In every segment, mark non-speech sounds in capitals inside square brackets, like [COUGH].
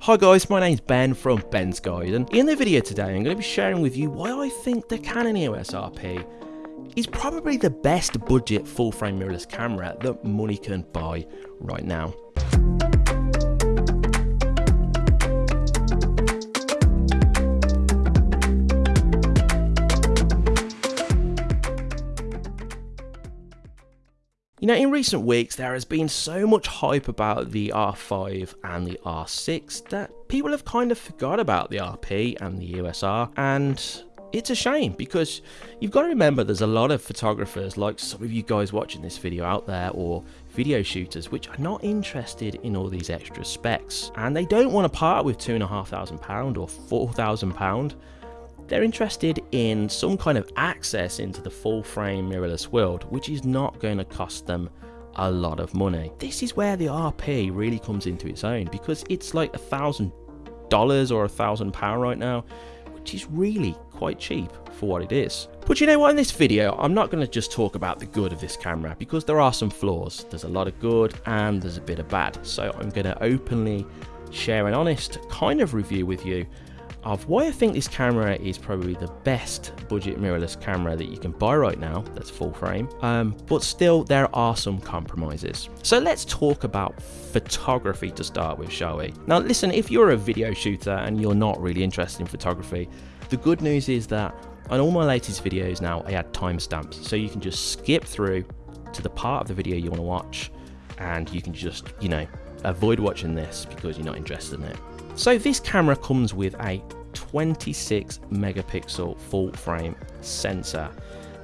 Hi guys, my name's Ben from Ben's Guide and in the video today I'm going to be sharing with you why I think the Canon EOS RP is probably the best budget full frame mirrorless camera that money can buy right now. You know, in recent weeks, there has been so much hype about the R5 and the R6 that people have kind of forgot about the RP and the EOS-R, and it's a shame because you've got to remember there's a lot of photographers, like some of you guys watching this video out there, or video shooters, which are not interested in all these extra specs, and they don't want to part with £2,500 or £4,000 they're interested in some kind of access into the full frame mirrorless world, which is not going to cost them a lot of money. This is where the RP really comes into its own because it's like a thousand dollars or a thousand pound right now, which is really quite cheap for what it is. But you know what, in this video, I'm not going to just talk about the good of this camera because there are some flaws. There's a lot of good and there's a bit of bad. So I'm going to openly share an honest kind of review with you of why I think this camera is probably the best budget mirrorless camera that you can buy right now, that's full frame, um, but still there are some compromises. So let's talk about photography to start with, shall we? Now listen, if you're a video shooter and you're not really interested in photography, the good news is that on all my latest videos now I add timestamps, so you can just skip through to the part of the video you want to watch and you can just, you know, avoid watching this because you're not interested in it. So this camera comes with a 26 megapixel full frame sensor.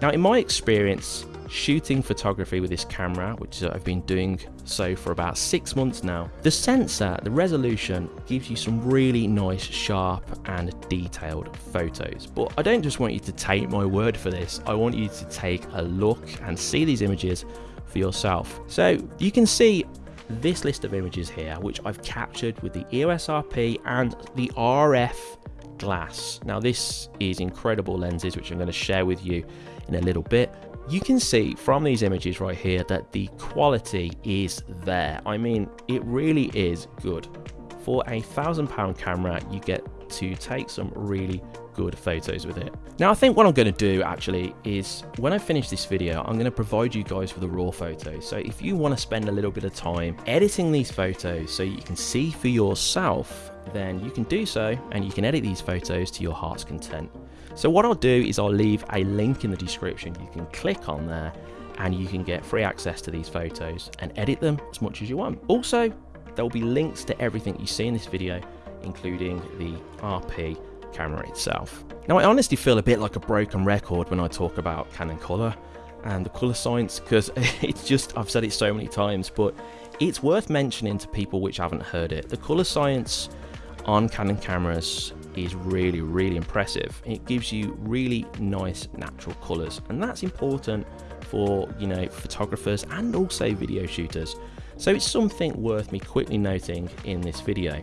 Now in my experience shooting photography with this camera, which I've been doing so for about six months now, the sensor, the resolution gives you some really nice sharp and detailed photos. But I don't just want you to take my word for this, I want you to take a look and see these images for yourself. So you can see this list of images here, which I've captured with the EOS RP and the RF glass. Now this is incredible lenses, which I'm going to share with you in a little bit. You can see from these images right here that the quality is there. I mean, it really is good. For a thousand pound camera, you get to take some really good photos with it. Now I think what I'm going to do actually is when I finish this video I'm going to provide you guys with the raw photos so if you want to spend a little bit of time editing these photos so you can see for yourself then you can do so and you can edit these photos to your heart's content. So what I'll do is I'll leave a link in the description you can click on there and you can get free access to these photos and edit them as much as you want. Also there will be links to everything you see in this video including the RP camera itself. Now I honestly feel a bit like a broken record when I talk about Canon Color and the color science because [LAUGHS] it's just I've said it so many times but it's worth mentioning to people which haven't heard it. The color science on Canon cameras is really really impressive. It gives you really nice natural colors and that's important for you know photographers and also video shooters. So it's something worth me quickly noting in this video.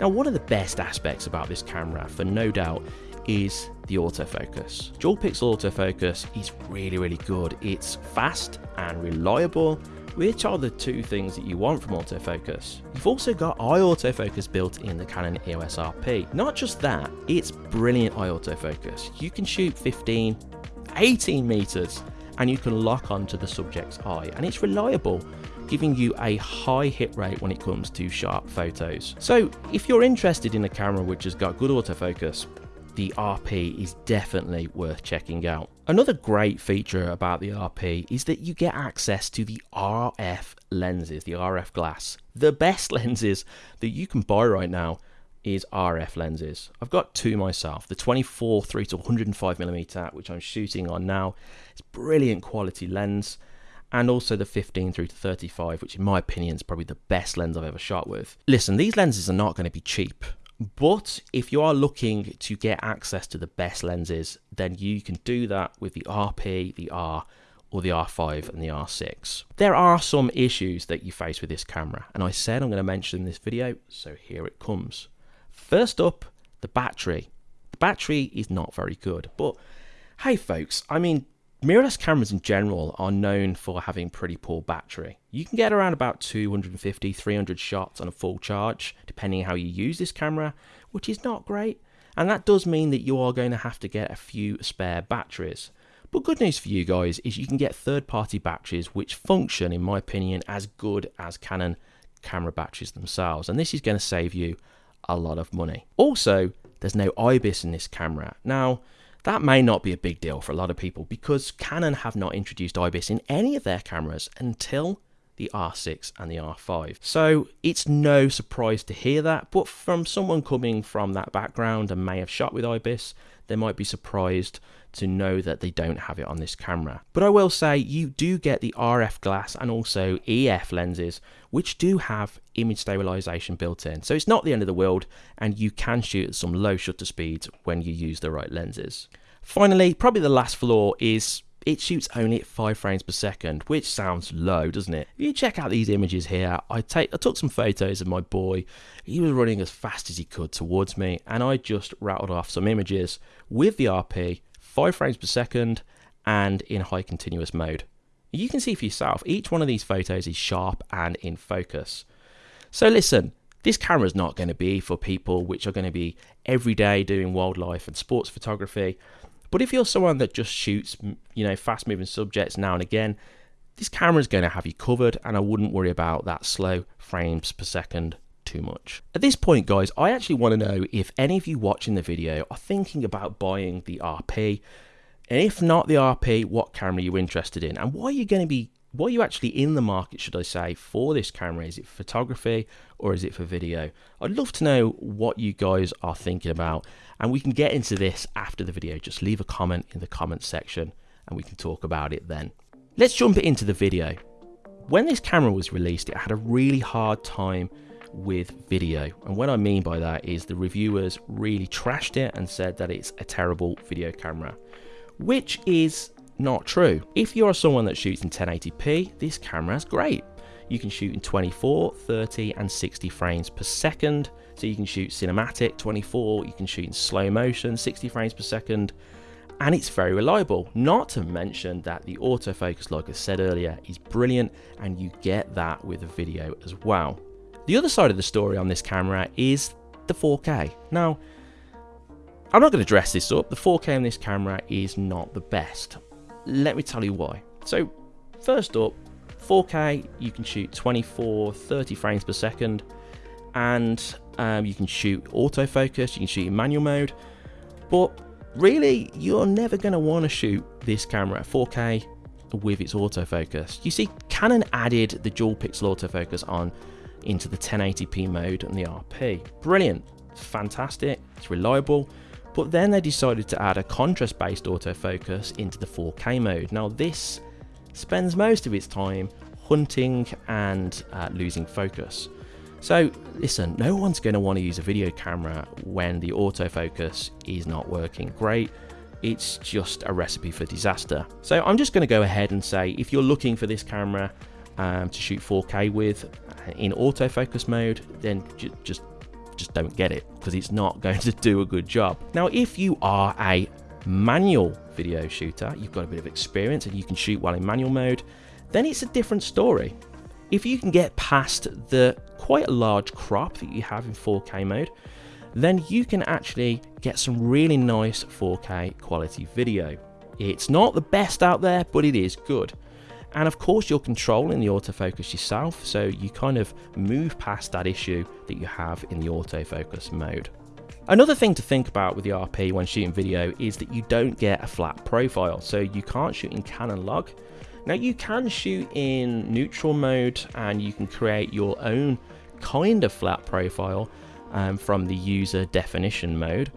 Now one of the best aspects about this camera for no doubt is the autofocus. Dual pixel autofocus is really really good. It's fast and reliable which are the two things that you want from autofocus. You've also got eye autofocus built in the Canon EOS RP. Not just that, it's brilliant eye autofocus. You can shoot 15, 18 meters and you can lock onto the subject's eye and it's reliable giving you a high hit rate when it comes to sharp photos. So if you're interested in a camera which has got good autofocus, the RP is definitely worth checking out. Another great feature about the RP is that you get access to the RF lenses, the RF glass. The best [LAUGHS] lenses that you can buy right now is RF lenses. I've got two myself, the 24 through to 105 millimeter, which I'm shooting on now. It's brilliant quality lens and also the 15 through to 35, which in my opinion is probably the best lens I've ever shot with. Listen, these lenses are not going to be cheap, but if you are looking to get access to the best lenses, then you can do that with the RP, the R, or the R5 and the R6. There are some issues that you face with this camera, and I said I'm going to mention in this video, so here it comes. First up, the battery. The battery is not very good, but hey folks, I mean, Mirrorless cameras in general are known for having pretty poor battery. You can get around about 250, 300 shots on a full charge, depending how you use this camera, which is not great. And that does mean that you are going to have to get a few spare batteries. But good news for you guys is you can get third party batteries which function, in my opinion, as good as Canon camera batteries themselves. And this is going to save you a lot of money. Also, there's no IBIS in this camera. Now, that may not be a big deal for a lot of people because Canon have not introduced IBIS in any of their cameras until the R6 and the R5. So it's no surprise to hear that, but from someone coming from that background and may have shot with IBIS, they might be surprised to know that they don't have it on this camera. But I will say you do get the RF glass and also EF lenses, which do have image stabilization built in. So it's not the end of the world, and you can shoot at some low shutter speeds when you use the right lenses. Finally, probably the last flaw is it shoots only at 5 frames per second, which sounds low, doesn't it? If you check out these images here, I take I took some photos of my boy. He was running as fast as he could towards me, and I just rattled off some images with the RP 5 frames per second, and in high continuous mode. You can see for yourself, each one of these photos is sharp and in focus. So listen, this camera is not going to be for people which are going to be every day doing wildlife and sports photography. But if you're someone that just shoots, you know, fast moving subjects now and again, this camera is going to have you covered and I wouldn't worry about that slow frames per second too much. At this point, guys, I actually want to know if any of you watching the video are thinking about buying the RP. And if not the RP, what camera are you interested in? And why are you going to be, why are you actually in the market, should I say, for this camera? Is it photography or is it for video? I'd love to know what you guys are thinking about. And we can get into this after the video. Just leave a comment in the comment section and we can talk about it then. Let's jump into the video. When this camera was released, it had a really hard time with video. And what I mean by that is the reviewers really trashed it and said that it's a terrible video camera, which is not true. If you're someone that shoots in 1080p, this camera is great. You can shoot in 24, 30, and 60 frames per second. So you can shoot cinematic 24, you can shoot in slow motion 60 frames per second, and it's very reliable. Not to mention that the autofocus, like I said earlier, is brilliant, and you get that with a video as well. The other side of the story on this camera is the 4K. Now, I'm not going to dress this up. The 4K on this camera is not the best. Let me tell you why. So, first up, 4K, you can shoot 24, 30 frames per second, and um, you can shoot autofocus, you can shoot in manual mode, but really, you're never going to want to shoot this camera at 4K with its autofocus. You see, Canon added the dual pixel autofocus on into the 1080p mode and the RP. Brilliant, fantastic, it's reliable. But then they decided to add a contrast based autofocus into the 4K mode. Now, this spends most of its time hunting and uh, losing focus. So, listen, no one's going to want to use a video camera when the autofocus is not working great. It's just a recipe for disaster. So, I'm just going to go ahead and say if you're looking for this camera um, to shoot 4K with uh, in autofocus mode, then just just don't get it because it's not [LAUGHS] going to do a good job. Now, if you are a manual video shooter, you've got a bit of experience and you can shoot while in manual mode, then it's a different story. If you can get past the quite a large crop that you have in 4K mode, then you can actually get some really nice 4K quality video. It's not the best out there, but it is good. And of course, you're controlling the autofocus yourself, so you kind of move past that issue that you have in the autofocus mode. Another thing to think about with the RP when shooting video is that you don't get a flat profile, so you can't shoot in Canon log. Now, you can shoot in neutral mode and you can create your own kind of flat profile um, from the user definition mode,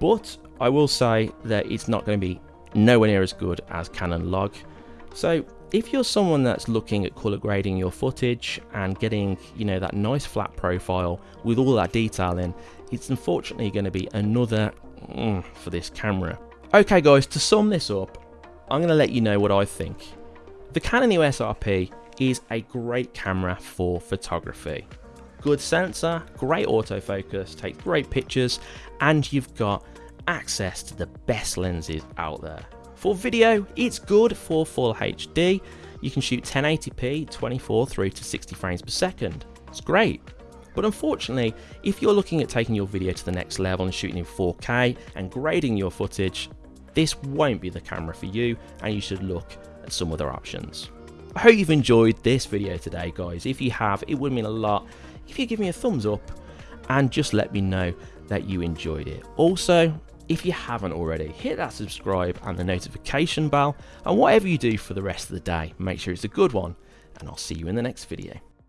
but I will say that it's not going to be nowhere near as good as Canon log. So if you're someone that's looking at color grading your footage and getting, you know, that nice flat profile with all that detail in, it's unfortunately going to be another mm, for this camera. Okay guys, to sum this up, I'm going to let you know what I think. The Canon EOS RP is a great camera for photography. Good sensor, great autofocus, takes great pictures, and you've got access to the best lenses out there. For video, it's good for full HD. You can shoot 1080p, 24 through to 60 frames per second. It's great. But unfortunately, if you're looking at taking your video to the next level and shooting in 4K and grading your footage, this won't be the camera for you and you should look at some other options. I hope you've enjoyed this video today guys. If you have, it would mean a lot if you give me a thumbs up and just let me know that you enjoyed it. Also, if you haven't already, hit that subscribe and the notification bell and whatever you do for the rest of the day, make sure it's a good one and I'll see you in the next video.